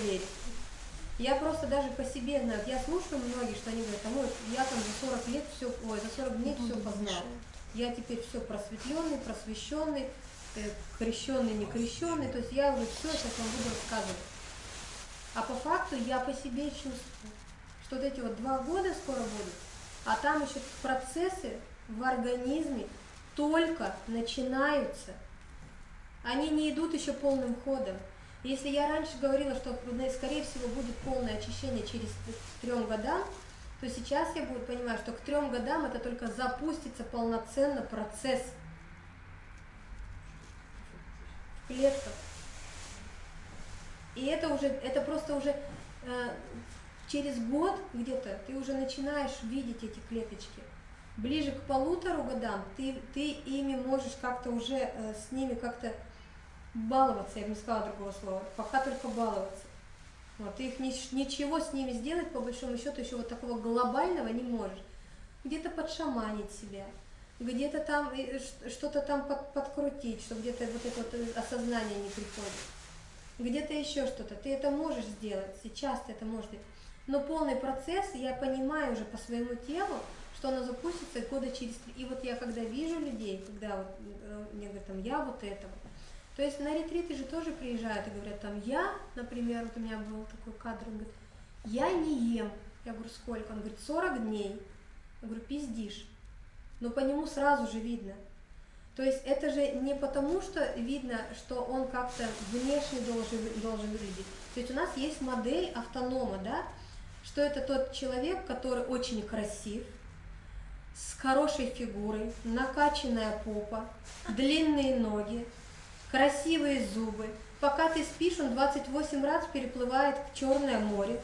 верить. Я просто даже по себе знаю, я слушаю многие, что они говорят, а вот я там за 40 лет все, ой, за 40 дней все познал. Я теперь все просветленный, просвещенный, э, крещенный, не крещенный, то есть я уже все сейчас вам буду рассказывать. А по факту я по себе чувствую, что вот эти вот два года скоро будут, а там еще процессы в организме только начинаются. Они не идут еще полным ходом. Если я раньше говорила, что ну, скорее всего будет полное очищение через трем годам, то сейчас я буду понимать, что к трем годам это только запустится полноценно процесс в клетках. И это уже, это просто уже э, через год где-то ты уже начинаешь видеть эти клеточки. Ближе к полутору годам ты, ты ими можешь как-то уже э, с ними как-то баловаться, я бы не сказала другого слова, пока только баловаться. Вот, ты их ни, ничего с ними сделать, по большому счету, еще вот такого глобального не можешь. Где-то подшаманить себя, где-то там что-то там под, подкрутить, чтобы где-то вот это вот осознание не приходит. Где-то еще что-то. Ты это можешь сделать, сейчас ты это можешь сделать. Но полный процесс, я понимаю уже по своему телу, что оно запустится года через три. И вот я когда вижу людей, когда вот, э, мне говорят, там, я вот это вот, то есть на ретриты же тоже приезжают и говорят, там, я, например, вот у меня был такой кадр, он говорит, я не ем. Я говорю, сколько? Он говорит, 40 дней. Я говорю, пиздишь. Но по нему сразу же видно. То есть это же не потому, что видно, что он как-то внешне должен, должен выглядеть. То есть у нас есть модель автонома, да, что это тот человек, который очень красив, с хорошей фигурой, накачанная попа, длинные ноги, красивые зубы. Пока ты спишь, он 28 раз переплывает в Черное море.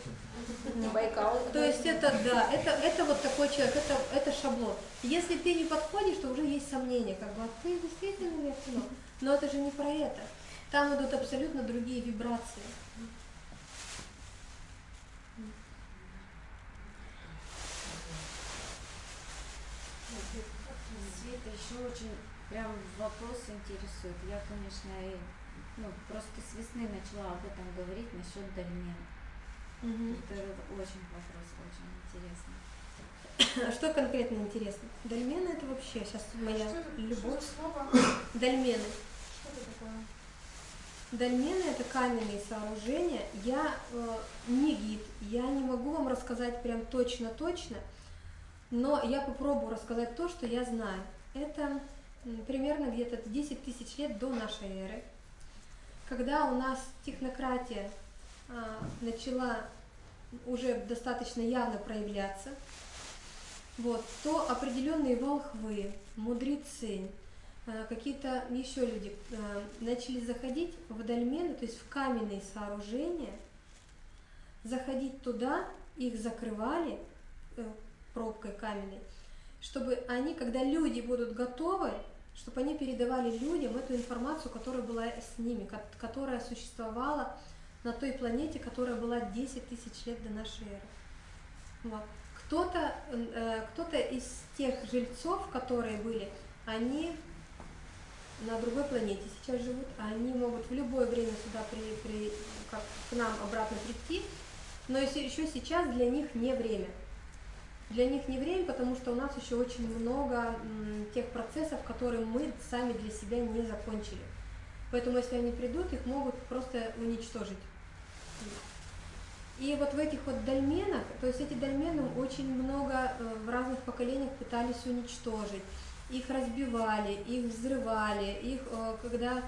Байкал. То есть это, да, это, это вот такой человек, это, это шаблон. Если ты не подходишь, то уже есть сомнения, как бы, а ты действительно ли кино? Но это же не про это. Там идут абсолютно другие вибрации. Света еще очень прям вопрос интересует. Я, конечно, и, ну, просто с весны начала об этом говорить насчет дольмен. Угу. Это очень вопрос, очень интересный. А что конкретно интересно? Дольмены это вообще сейчас моя что любовь. Что Дольмены. Что это такое? Дольмены это каменные сооружения. Я э, не гид, я не могу вам рассказать прям точно-точно, но я попробую рассказать то, что я знаю. Это примерно где-то 10 тысяч лет до нашей эры, когда у нас технократия а, начала уже достаточно явно проявляться, вот, то определенные волхвы, мудрецы, а, какие-то еще люди а, начали заходить в дольмены, то есть в каменные сооружения, заходить туда, их закрывали э, пробкой каменной, чтобы они, когда люди будут готовы, чтобы они передавали людям эту информацию, которая была с ними, которая существовала на той планете, которая была 10 тысяч лет до нашей эры. Вот. Кто-то э, кто из тех жильцов, которые были, они на другой планете сейчас живут, они могут в любое время сюда при, при, как к нам обратно прийти, но еще сейчас для них не время. Для них не время, потому что у нас еще очень много тех процессов, которые мы сами для себя не закончили. Поэтому если они придут, их могут просто уничтожить. И вот в этих вот дольменах, то есть эти дольмены очень много э, в разных поколениях пытались уничтожить. Их разбивали, их взрывали, их, э, когда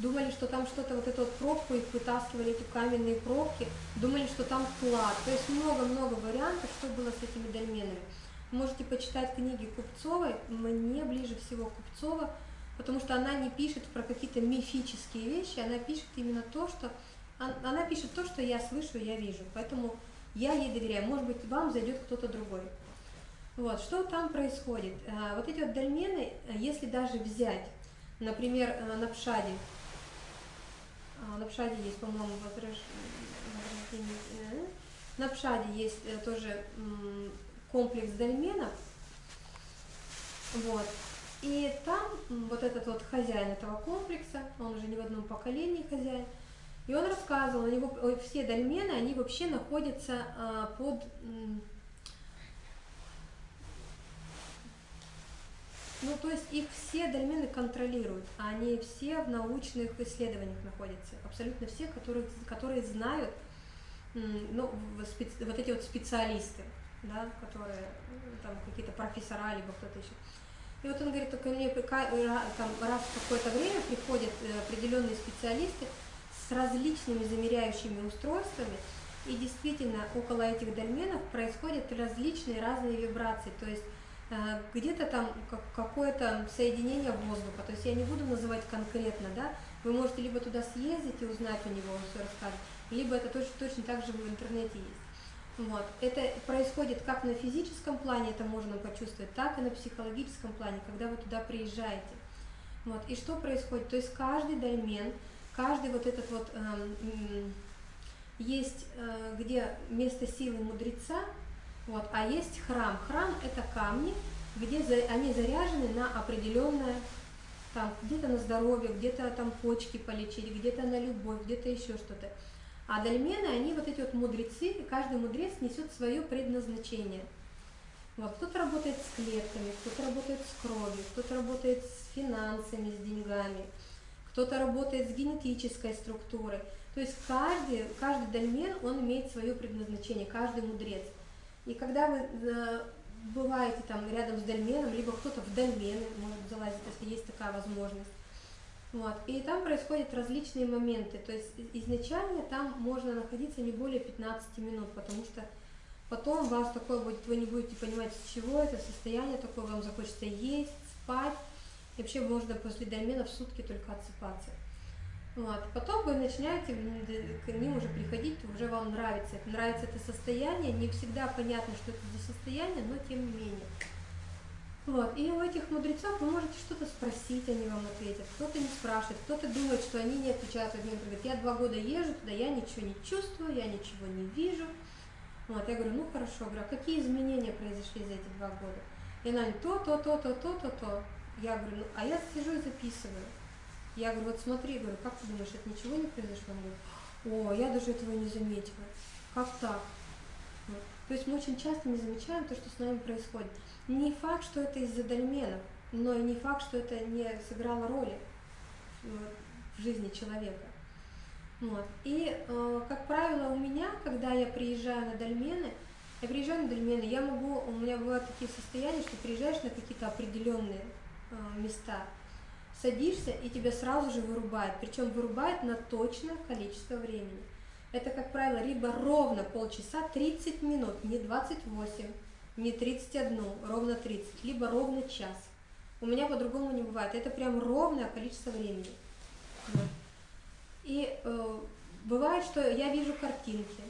думали, что там что-то, вот эту вот пробку, их вытаскивали, эти каменные пробки, думали, что там клад. То есть много-много вариантов, что было с этими дольменами. Можете почитать книги Купцовой, мне ближе всего Купцова, потому что она не пишет про какие-то мифические вещи, она пишет именно то, что... Она пишет то, что я слышу, я вижу, поэтому я ей доверяю. Может быть, вам зайдет кто-то другой. Вот, что там происходит? Э, вот эти вот дольмены, э, если даже взять Например, э, на Пшаде. А, на Пшаде есть, по-моему, возрождение. Э, на Пшаде есть э, тоже комплекс дольменов. Вот. И там вот этот вот хозяин этого комплекса, он уже не в одном поколении хозяин, И он рассказывал, у него все дольмены, они вообще находятся а, под... Ну, то есть их все дольмены контролируют, а они все в научных исследованиях находятся. Абсолютно все, которые, которые знают, ну, вот эти вот специалисты, да, которые, там, какие-то профессора, либо кто-то еще. И вот он говорит, только мне там, раз в какое-то время приходят э, определенные специалисты, с различными замеряющими устройствами, и действительно около этих дольменов происходят различные разные вибрации, то есть где-то там какое-то соединение воздуха, то есть я не буду называть конкретно, да, вы можете либо туда съездить и узнать у него, он все расскажет, либо это точно, точно так же в интернете есть. Вот. Это происходит как на физическом плане, это можно почувствовать, так и на психологическом плане, когда вы туда приезжаете. Вот. И что происходит? То есть каждый дольмен каждый вот этот вот э, есть э, где место силы мудреца, вот, а есть храм. Храм это камни, где за, они заряжены на определенное, там где-то на здоровье, где-то там почки полечить, где-то на любовь, где-то еще что-то. А дольмены, они вот эти вот мудрецы, и каждый мудрец несет свое предназначение. Вот, кто-то работает с клетками, кто-то работает с кровью, кто-то работает с финансами, с деньгами, кто-то работает с генетической структурой. То есть каждый, каждый дольмен, он имеет свое предназначение, каждый мудрец. И когда вы э, бываете там рядом с дольменом, либо кто-то в дольмены может залазить, если есть такая возможность. Вот. И там происходят различные моменты. То есть изначально там можно находиться не более 15 минут, потому что потом вас такое будет, вы не будете понимать, с чего это состояние такое, вам захочется есть, спать. И вообще можно после домена в сутки только отсыпаться. Вот. Потом вы начинаете к ним уже приходить, уже вам нравится. Это нравится это состояние, не всегда понятно, что это за состояние, но тем не менее. Вот. И у этих мудрецов вы можете что-то спросить, они вам ответят. Кто-то не спрашивает, кто-то думает, что они не отвечают. Один говорит, я два года езжу туда, я ничего не чувствую, я ничего не вижу. Вот. Я говорю, ну хорошо, говорю, а какие изменения произошли за эти два года? И она говорит, то, то, то, то, то, то, то. Я говорю, ну, а я сижу и записываю. Я говорю, вот смотри, говорю, как ты думаешь, это ничего не произошло? Он говорит, о, я даже этого не заметила. Как так? Вот. То есть мы очень часто не замечаем то, что с нами происходит. Не факт, что это из-за дольменов, но и не факт, что это не сыграло роли в жизни человека. Вот. И, э, как правило, у меня, когда я приезжаю на дольмены, я приезжаю на дольмены, я могу, у меня бывают такие состояния, что приезжаешь на какие-то определенные Э, места, садишься и тебя сразу же вырубает, причем вырубает на точное количество времени. Это, как правило, либо ровно полчаса, 30 минут, не 28, не 31, ровно 30, либо ровно час. У меня по-другому не бывает. Это прям ровное количество времени. И э, бывает, что я вижу картинки,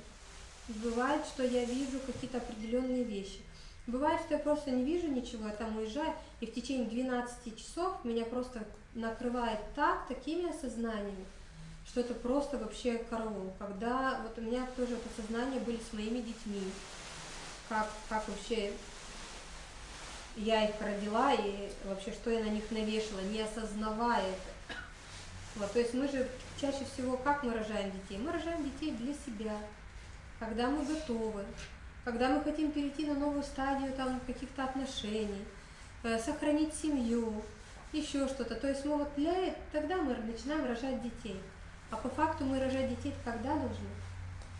бывает, что я вижу какие-то определенные вещи. Бывает, что я просто не вижу ничего, я там уезжаю, и в течение 12 часов меня просто накрывает так, такими осознаниями, что это просто вообще караул. Когда вот у меня тоже это сознание были с моими детьми, как, как вообще я их родила и вообще что я на них навешала, не осознавая это. Вот, то есть мы же чаще всего, как мы рожаем детей? Мы рожаем детей для себя, когда мы готовы, когда мы хотим перейти на новую стадию там каких-то отношений, э, сохранить семью, еще что-то. То есть мы вот для тогда мы начинаем рожать детей. А по факту мы рожать детей когда должны?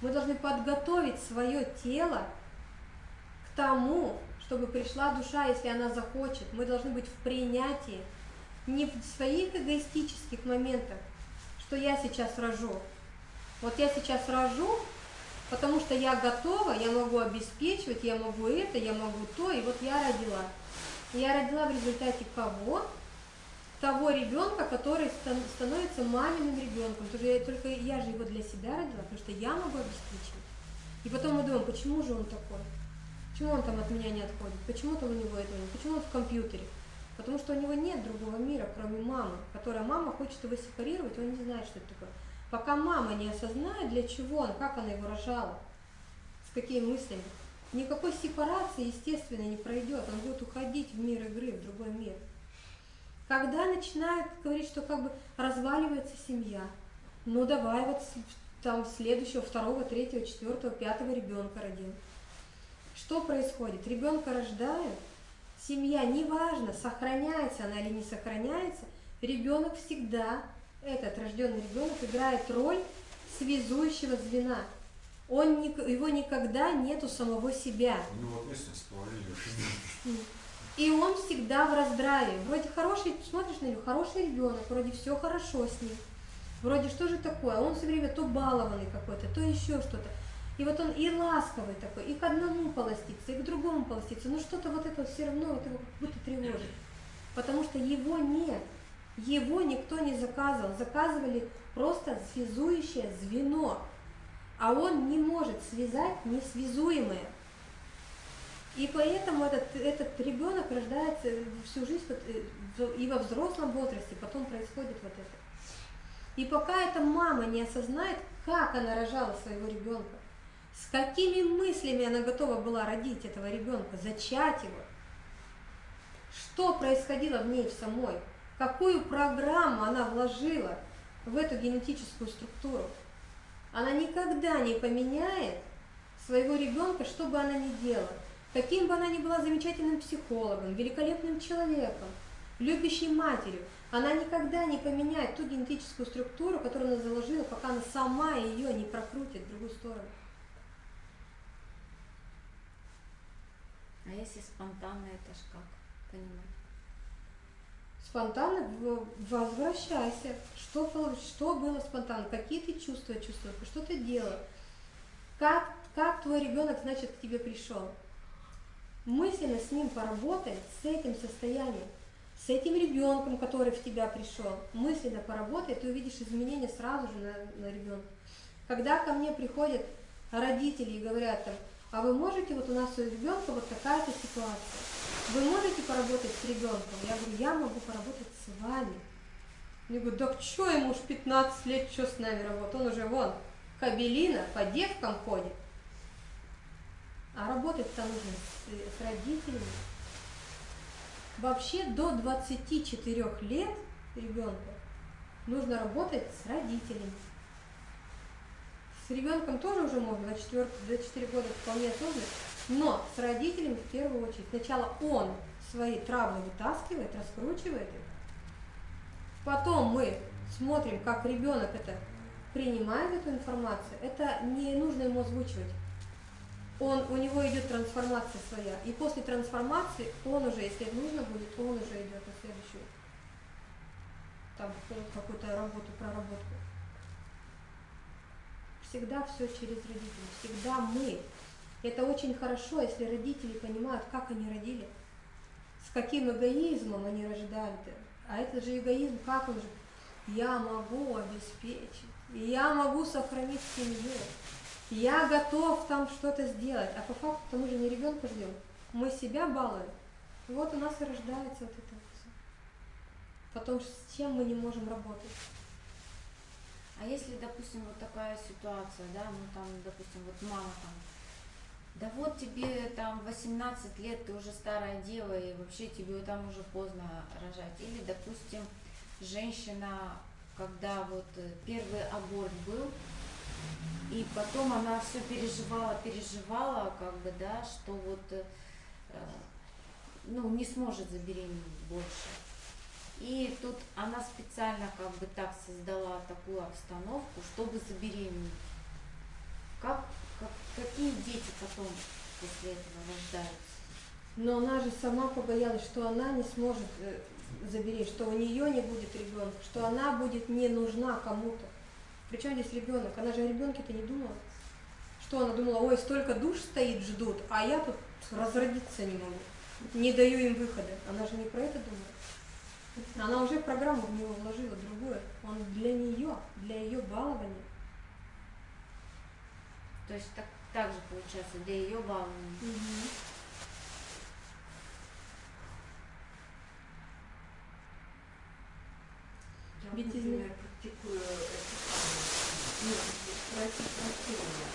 Мы должны подготовить свое тело к тому, чтобы пришла душа, если она захочет. Мы должны быть в принятии, не в своих эгоистических моментах, что я сейчас рожу. Вот я сейчас рожу, Потому что я готова, я могу обеспечивать, я могу это, я могу то, и вот я родила. Я родила в результате кого? Того ребенка, который становится маминым ребенком. Только, только я же его для себя родила, потому что я могу обеспечивать. И потом мы думаем, почему же он такой? Почему он там от меня не отходит? Почему там у него этого нет? Почему он в компьютере? Потому что у него нет другого мира, кроме мамы, которая мама хочет его сепарировать, он не знает, что это такое. Пока мама не осознает, для чего он, как она его рожала, с какими мыслями, никакой сепарации, естественно, не пройдет. Он будет уходить в мир игры, в другой мир. Когда начинает говорить, что как бы разваливается семья, Ну давай вот там следующего, второго, третьего, четвертого, пятого ребенка родил. Что происходит? Ребенка рождают, семья, неважно, сохраняется она или не сохраняется, ребенок всегда, этот рожденный ребенок играет роль связующего звена. Он, его никогда нету самого себя. Ну вот местность И он всегда в раздраве. Вроде хороший, смотришь на него, хороший ребенок, вроде все хорошо с ним. Вроде что же такое? Он все время то балованный какой-то, то еще что-то. И вот он и ласковый такой, и к одному полостится, и к другому полостится. Но что-то вот это все равно вот его как будто тревожит. Потому что его нет. Его никто не заказывал. Заказывали просто связующее звено. А он не может связать несвязуемое. И поэтому этот, этот ребенок рождается всю жизнь э, и во взрослом возрасте, потом происходит вот это. И пока эта мама не осознает, как она рожала своего ребенка, с какими мыслями она готова была родить этого ребенка, зачать его, что происходило в ней в самой, какую программу она вложила в эту генетическую структуру, она никогда не поменяет своего ребенка, что бы она ни делала. Каким бы она ни была замечательным психологом, великолепным человеком, любящей матерью, она никогда не поменяет ту генетическую структуру, которую она заложила, пока она сама ее не прокрутит в другую сторону. А если спонтанно, это ж как понимать? Спонтанно возвращайся. Что, что было спонтанно? Какие ты чувства чувствовал? Что ты делал? Как, как твой ребенок, значит, к тебе пришел? Мысленно с ним поработай, с этим состоянием, с этим ребенком, который в тебя пришел, мысленно поработай, ты увидишь изменения сразу же на, на ребенка. Когда ко мне приходят родители и говорят там, а вы можете, вот у нас у ребенка вот такая-то ситуация, вы можете поработать с ребенком? Я говорю, я могу поработать с вами. Я говорю, да что ему уж 15 лет, что с нами работает? Он уже вон, кабелина, по девкам ходит. А работать-то нужно с, с родителями. Вообще до 24 лет ребенка нужно работать с родителями. С ребенком тоже уже можно, 24, 24 года вполне сложно, но с родителями в первую очередь. Сначала он свои травмы вытаскивает, раскручивает их. Потом мы смотрим, как ребенок это принимает эту информацию. Это не нужно ему озвучивать он, у него идет трансформация своя. И после трансформации он уже, если нужно будет, он уже идет на следующую там какую-то работу, проработку. Всегда все через родителей, всегда мы. Это очень хорошо, если родители понимают, как они родили, с каким эгоизмом они рождали. А это же эгоизм, как он же? Я могу обеспечить, я могу сохранить семью я готов там что-то сделать, а по факту мы же не ребенка ждем, мы себя балуем. Вот у нас и рождается вот это все. Потом с чем мы не можем работать. А если, допустим, вот такая ситуация, да, ну там, допустим, вот мама там, да вот тебе там 18 лет, ты уже старая дева, и вообще тебе там уже поздно рожать. Или, допустим, женщина, когда вот э, первый аборт был, и потом она все переживала, переживала, как бы, да, что вот, э, ну, не сможет забеременеть больше. И тут она специально как бы так создала такую обстановку, чтобы забеременеть. Как, как, какие дети потом после этого рождаются? Но она же сама побоялась, что она не сможет э, забеременеть, что у нее не будет ребенка, что она будет не нужна кому-то. Причем здесь ребенок? Она же о ребенке-то не думала. Что она думала, ой, столько душ стоит, ждут, а я тут разродиться не могу. Не даю им выхода. Она же не про это думала. Она уже в программу в него вложила другое. Он для нее, для ее балования. То есть так, так же получается, для ее балования. Угу. Я, Ведь например, практикую это ну, просить прощения,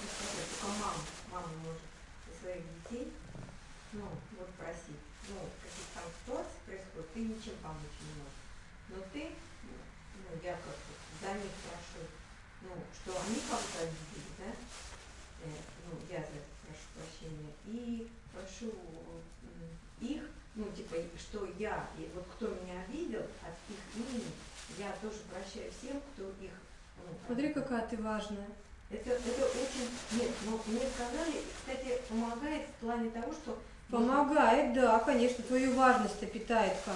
не сказать, только мама, мама может за своих детей, ну, вот просить, ну, какие-то там ситуации происходят, ты ничем помочь не можешь. Но ты, ну, я как за них прошу, ну, что они кого-то обидели, да, э, ну, я за это прошу прощения, и прошу их, ну, типа, что я, и вот кто меня обидел от их имени, я тоже прощаю всем, кто их... Ну, Смотри, какая ты важная. Это, это очень... Нет, но мне сказали, кстати, помогает в плане того, что... Помогает, да, конечно, твою важность питает как.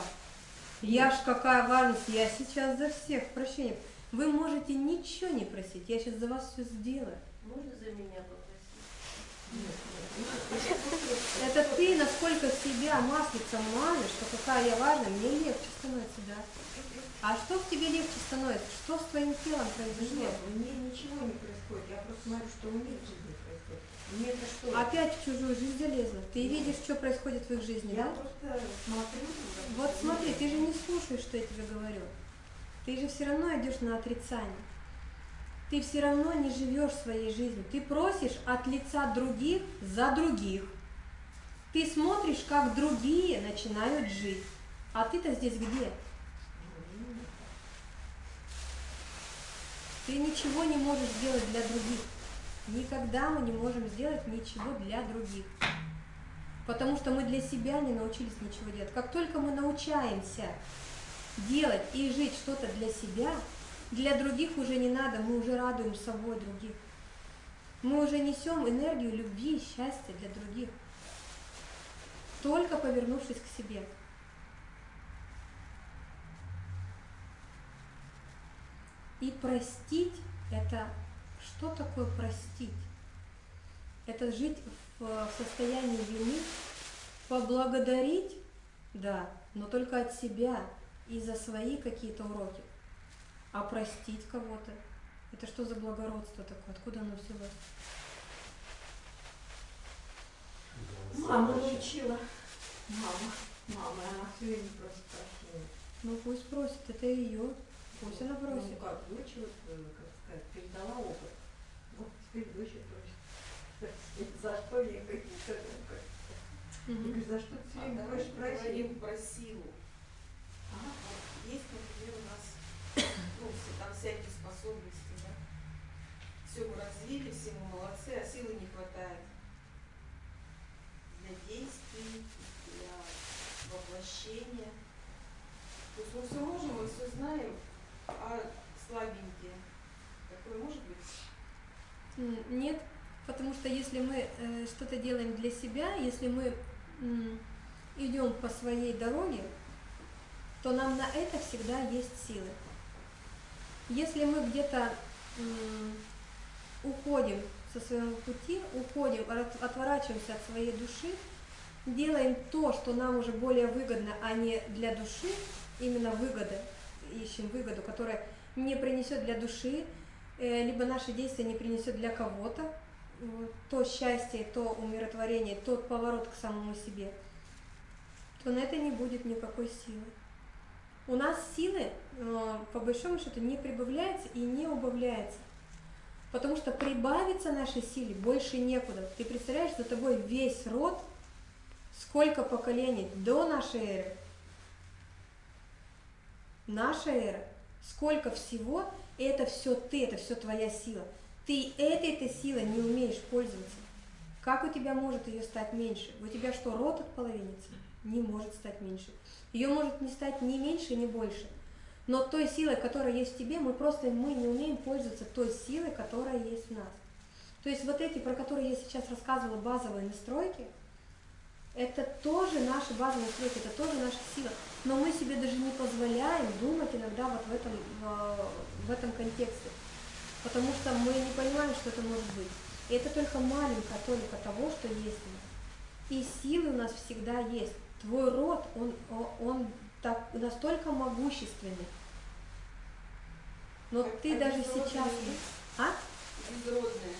Я ж какая важность, я сейчас за всех прощения. Вы можете ничего не просить, я сейчас за вас все сделаю. Можно за меня попросить? Нет, нет, Это ты насколько себя маслицем мажешь, что какая я важная, мне легче становится, да. А что в тебе легче становится? Что с твоим телом произошло? Нет, мне ничего не происходит, я просто смотрю, что у них в жизни происходит. Мне это что? Опять в чужую жизнь залезла. Ты видишь, что происходит в их жизни, Я да? просто смотрю. Вот смотри, ты же не слушаешь, что я тебе говорю. Ты же все равно идешь на отрицание. Ты все равно не живешь своей жизнью. Ты просишь от лица других за других. Ты смотришь, как другие начинают жить. А ты-то здесь где? Ты ничего не можешь сделать для других. Никогда мы не можем сделать ничего для других. Потому что мы для себя не научились ничего делать. Как только мы научаемся делать и жить что-то для себя, для других уже не надо, мы уже радуем собой других. Мы уже несем энергию любви и счастья для других, только повернувшись к себе. И простить – это что такое простить? Это жить в состоянии вины, поблагодарить, да, но только от себя и за свои какие-то уроки. А простить кого-то – это что за благородство такое? Откуда оно взялось? Мама научила. Мама. Мама, она все время просит прощения. Ну пусть просит, это ее. Пусть она Ну просит. как, дочь вот, э, как сказать, передала опыт. Вот теперь дочь просит. За что я какие-то говорю, за что ты все А время давайте просишь прощения? поговорим про силу. Ага. Вот Есть, например, у нас ну, все там всякие способности, да? Все мы развили, все мы молодцы, а силы не хватает для действий, для воплощения. То есть мы все можем, мы все знаем, а слабенькие. Такое может быть? Нет, потому что если мы э, что-то делаем для себя, если мы м, идем по своей дороге, то нам на это всегда есть силы. Если мы где-то уходим со своего пути, уходим, от- отворачиваемся от своей души, делаем то, что нам уже более выгодно, а не для души, именно выгода, ищем выгоду, которая не принесет для души, э, либо наше действие не принесет для кого-то то счастье, то умиротворение, тот поворот к самому себе, то на это не будет никакой силы. У нас силы, э, по большому счету, не прибавляется и не убавляется. Потому что прибавиться нашей силе больше некуда. Ты представляешь, за тобой весь род, сколько поколений до нашей эры, наша эра, сколько всего, это все ты, это все твоя сила. Ты этой-то силой не умеешь пользоваться. Как у тебя может ее стать меньше? У тебя что, рот от половинится? Не может стать меньше. Ее может не стать ни меньше, ни больше. Но той силой, которая есть в тебе, мы просто мы не умеем пользоваться той силой, которая есть в нас. То есть вот эти, про которые я сейчас рассказывала, базовые настройки, это тоже наши базовые настройки, это тоже наша сила. Но мы себе даже не позволяем думать иногда вот в этом, в, в этом контексте. Потому что мы не понимаем, что это может быть. И это только маленькая толика того, что есть у нас. И силы у нас всегда есть. Твой род, он, он так, настолько могущественный. Но А- ты а даже сейчас... есть? А? Безродные.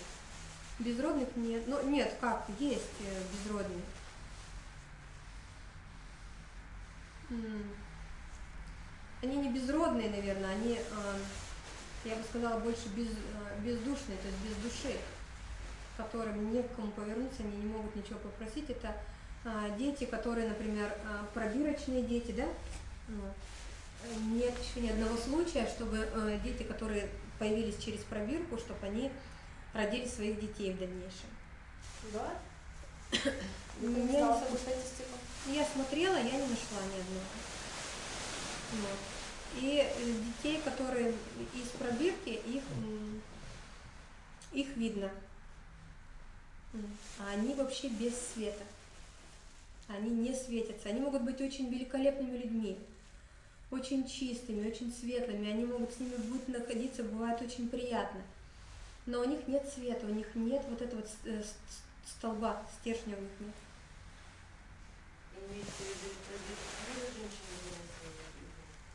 Безродных нет. Ну, нет, как, есть э, безродные. Они не безродные, наверное, они, э, я бы сказала, больше без, э, бездушные, то есть без души, которым не к кому повернуться, они не могут ничего попросить. Это дети, которые, например, э, пробирочные дети, да? Нет еще ни одного случая, чтобы э, дети, которые появились через пробирку, чтобы они родили своих детей в дальнейшем. Да? Я не не такую статистику? Я смотрела, я не нашла ни одного. Вот. И э, детей, которые из пробирки, их, их видно. А они вообще без света. Они не светятся. Они могут быть очень великолепными людьми, очень чистыми, очень светлыми. Они могут с ними будет находиться, бывает очень приятно. Но у них нет света, у них нет вот этого вот э, столба, стержня у них нет.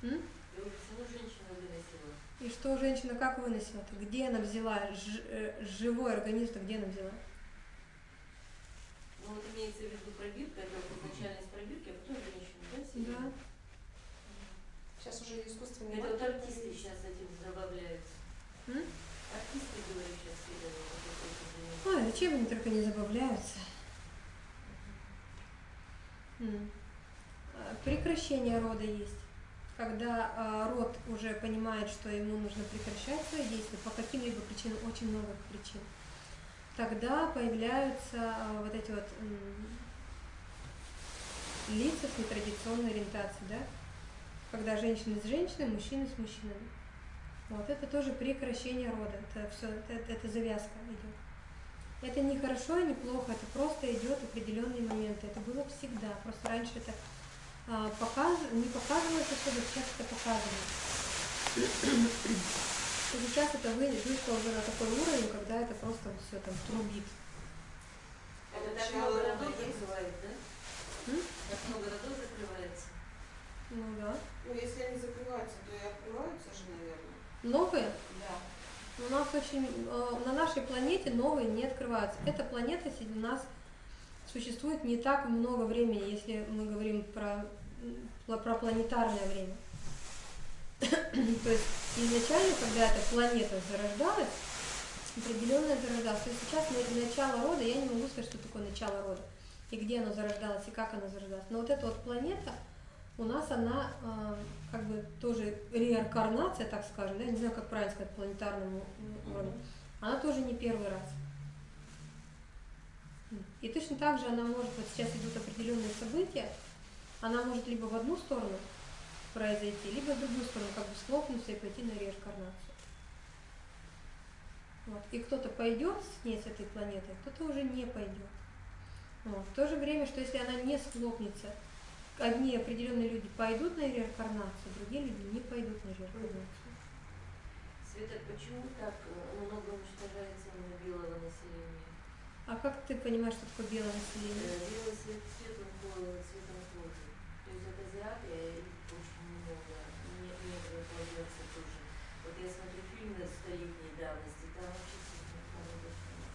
Выносила? М? Выносила. И что женщина как выносила-то? Где она взяла ж- э, живой организм-то, где она взяла? Ну вот имеется в виду пробирка, это вот изначально из пробирки, а потом женщину, да? Да. Сейчас уже искусственные Это вот артисты сейчас этим забавляются. М? Артисты, говорю, сейчас. Ой, зачем они только не забавляются? А, Прекращение рода есть. Когда а, род уже понимает, что ему нужно прекращать свои действия по каким-либо причинам, очень много причин, тогда появляются а, вот эти вот лица с нетрадиционной ориентацией, да? Когда женщины с женщинами, мужчины с мужчинами. Вот это тоже прекращение рода. Это все, это, это завязка идет. Это не хорошо и не плохо, это просто идет определенные моменты. Это было всегда. Просто раньше это а, показ- не показывалось особо, сейчас это показывается. И сейчас это вы- вышло уже на такой уровень, когда это просто все там трубит. Это так много рода родов есть. закрывает, да? М? Так много родов закрывается. Ну да. Ну, если они закрываются, то и открываются же, наверное. Новые Да. У нас очень э, на нашей планете новые не открываются. Эта планета у нас существует не так много времени, если мы говорим про, про планетарное время. То есть изначально, когда эта планета зарождалась, определенная зарождалась. То есть сейчас на- начало рода, я не могу сказать, что такое начало рода, и где оно зарождалось, и как оно зарождалось. Но вот эта вот планета, у нас она э, как бы тоже реинкарнация, так скажем, да, не знаю, как правильно сказать, планетарному уровню. Она тоже не первый раз. И точно так же она может, вот сейчас идут определенные события, она может либо в одну сторону произойти, либо в другую сторону, как бы схлопнуться и пойти на реинкарнацию. Вот. И кто-то пойдет с ней, с этой планетой, кто-то уже не пойдет. Вот. В то же время, что если она не схлопнется, одни определенные люди пойдут на реинкарнацию, другие люди не пойдут на реинкарнацию. Света, почему так много уничтожается именно белого населения? А как ты понимаешь, что такое белое население? Э, Белый свет цветом кожи, цветом кожи. То есть от азиаты их очень много, не, негры появляются тоже. Вот я смотрю фильмы столетней давности, там вообще цветных народов нет.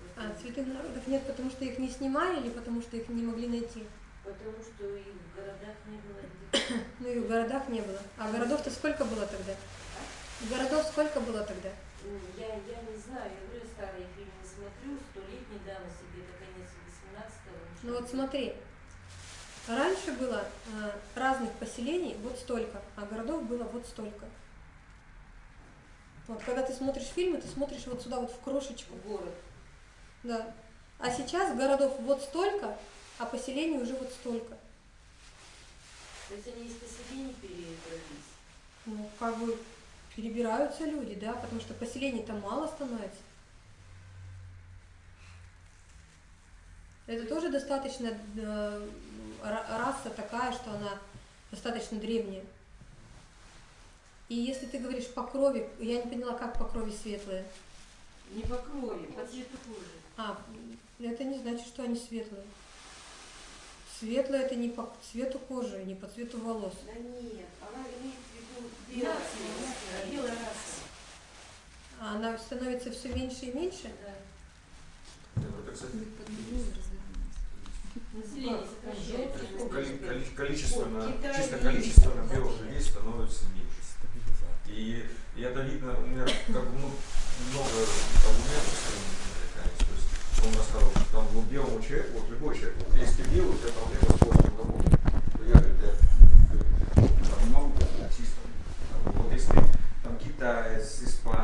Вот А, цветных народов нет, потому что их не снимали или потому что их не могли найти? Потому что и в городах не было Ну и в городах не было. А городов-то сколько было тогда? Городов сколько было тогда? Ну, Я, я не знаю, я говорю, старые фильмы смотрю, столетней давности, где-то конец 18-го. Ну вот смотри, раньше было э, разных поселений вот столько, а городов было вот столько. Вот когда ты смотришь фильмы, ты смотришь вот сюда вот в крошечку. Город. Да. А сейчас городов вот столько, а поселений уже вот столько. То есть они из поселений перебрались. Ну, как бы перебираются люди, да, потому что поселений-то мало становится. Это тоже достаточно э, ра- раса такая, что она достаточно древняя. И если ты говоришь по крови, я не поняла, как по крови светлые. Не по крови, по цвету кожи. А, это не значит, что они светлые. Светлые это не по цвету кожи, не по цвету волос. Да нет, она имеет в виду белое. Нация, белая раса. А она становится все меньше и меньше. Да. Это, кстати, количественно, чисто количественно белых людей становится меньше. И, и это видно, у меня как бы ну, много аргументов с американцем. То есть он рассказывал, что там ну, белому человеку, вот любой человек, если ты белый, у тебя проблема с полным работой. Я говорю, я там много аутистов. Вот если там китаец, испанец,